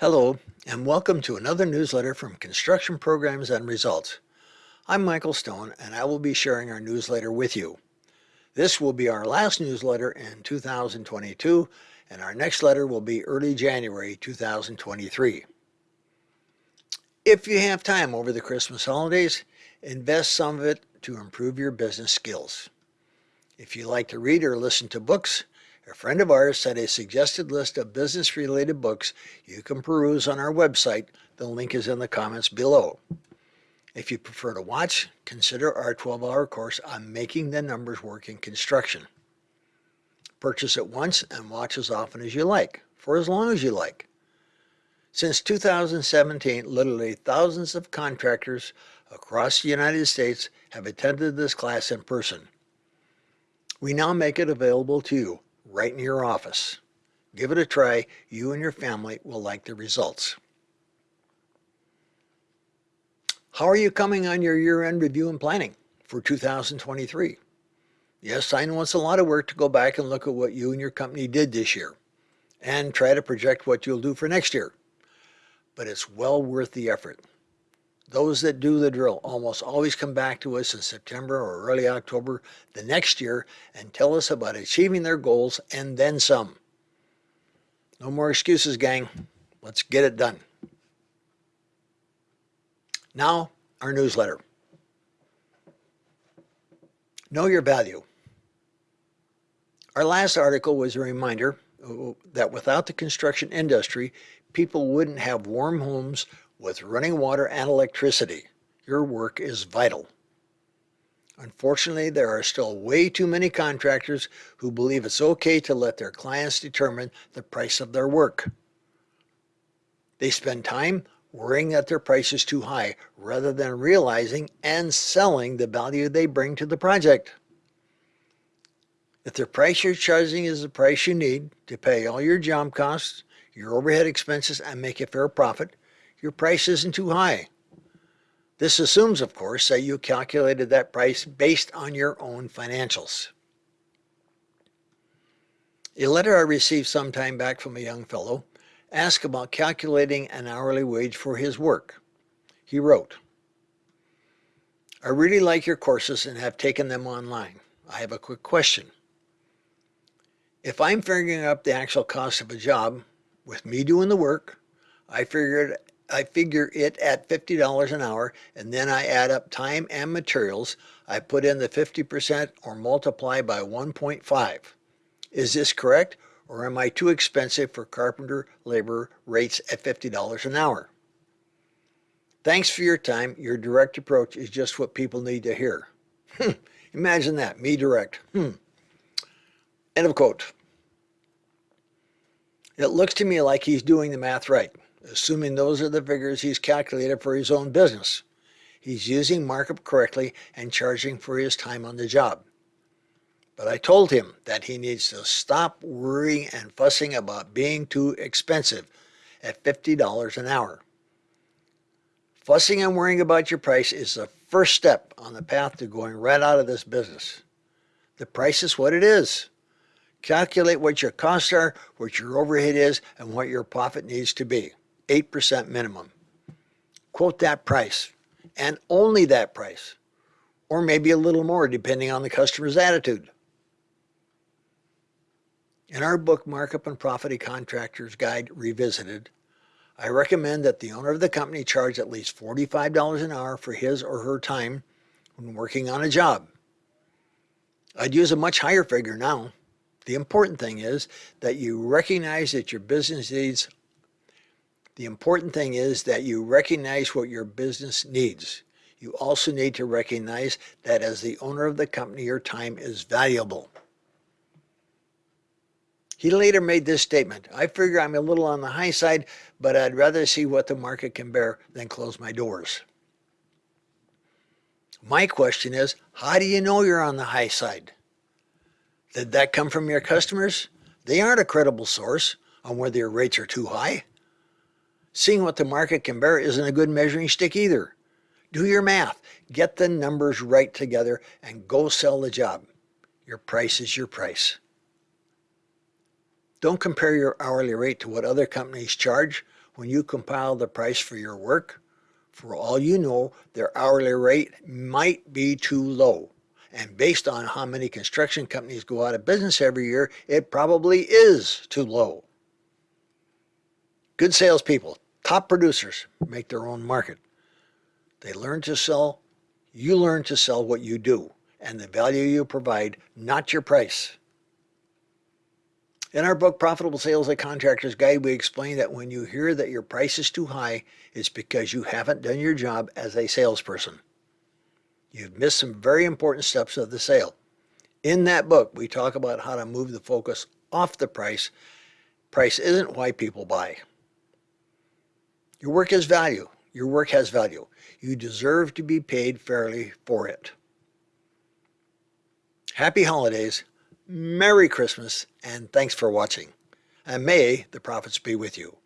Hello, and welcome to another newsletter from Construction Programs and Results. I'm Michael Stone, and I will be sharing our newsletter with you. This will be our last newsletter in 2022, and our next letter will be early January 2023. If you have time over the Christmas holidays, invest some of it to improve your business skills. If you like to read or listen to books, a friend of ours sent a suggested list of business-related books you can peruse on our website. The link is in the comments below. If you prefer to watch, consider our 12-hour course on making the numbers work in construction. Purchase it once and watch as often as you like, for as long as you like. Since 2017, literally thousands of contractors across the United States have attended this class in person. We now make it available to you right in your office. Give it a try. You and your family will like the results. How are you coming on your year-end review and planning for 2023? Yes, I know it's a lot of work to go back and look at what you and your company did this year and try to project what you'll do for next year. But it's well worth the effort. Those that do the drill almost always come back to us in September or early October the next year and tell us about achieving their goals and then some. No more excuses, gang. Let's get it done. Now, our newsletter. Know your value. Our last article was a reminder uh, that without the construction industry, people wouldn't have warm homes with running water and electricity, your work is vital. Unfortunately, there are still way too many contractors who believe it's okay to let their clients determine the price of their work. They spend time worrying that their price is too high rather than realizing and selling the value they bring to the project. If the price you're charging is the price you need to pay all your job costs, your overhead expenses, and make a fair profit, your price isn't too high. This assumes, of course, that you calculated that price based on your own financials. A letter I received some time back from a young fellow asked about calculating an hourly wage for his work. He wrote, I really like your courses and have taken them online. I have a quick question. If I'm figuring up the actual cost of a job, with me doing the work, I figured I figure it at $50 an hour and then I add up time and materials. I put in the 50% or multiply by 1.5. Is this correct or am I too expensive for carpenter labor rates at $50 an hour? Thanks for your time. Your direct approach is just what people need to hear. Hmm. Imagine that, me direct. Hmm. End of quote. It looks to me like he's doing the math right assuming those are the figures he's calculated for his own business. He's using markup correctly and charging for his time on the job. But I told him that he needs to stop worrying and fussing about being too expensive at $50 an hour. Fussing and worrying about your price is the first step on the path to going right out of this business. The price is what it is. Calculate what your costs are, what your overhead is, and what your profit needs to be. 8% minimum. Quote that price and only that price, or maybe a little more depending on the customer's attitude. In our book, Markup and Profit a Contractor's Guide Revisited, I recommend that the owner of the company charge at least $45 an hour for his or her time when working on a job. I'd use a much higher figure now. The important thing is that you recognize that your business needs the important thing is that you recognize what your business needs. You also need to recognize that as the owner of the company, your time is valuable. He later made this statement, I figure I'm a little on the high side, but I'd rather see what the market can bear than close my doors. My question is, how do you know you're on the high side? Did that come from your customers? They aren't a credible source on whether your rates are too high. Seeing what the market can bear isn't a good measuring stick either. Do your math, get the numbers right together, and go sell the job. Your price is your price. Don't compare your hourly rate to what other companies charge when you compile the price for your work, for all you know, their hourly rate might be too low. And based on how many construction companies go out of business every year, it probably is too low. Good salespeople, top producers, make their own market. They learn to sell, you learn to sell what you do and the value you provide, not your price. In our book, Profitable Sales, A Contractor's Guide, we explain that when you hear that your price is too high, it's because you haven't done your job as a salesperson. You've missed some very important steps of the sale. In that book, we talk about how to move the focus off the price. Price isn't why people buy. Your work is value. Your work has value. You deserve to be paid fairly for it. Happy holidays, Merry Christmas, and thanks for watching. And may the profits be with you.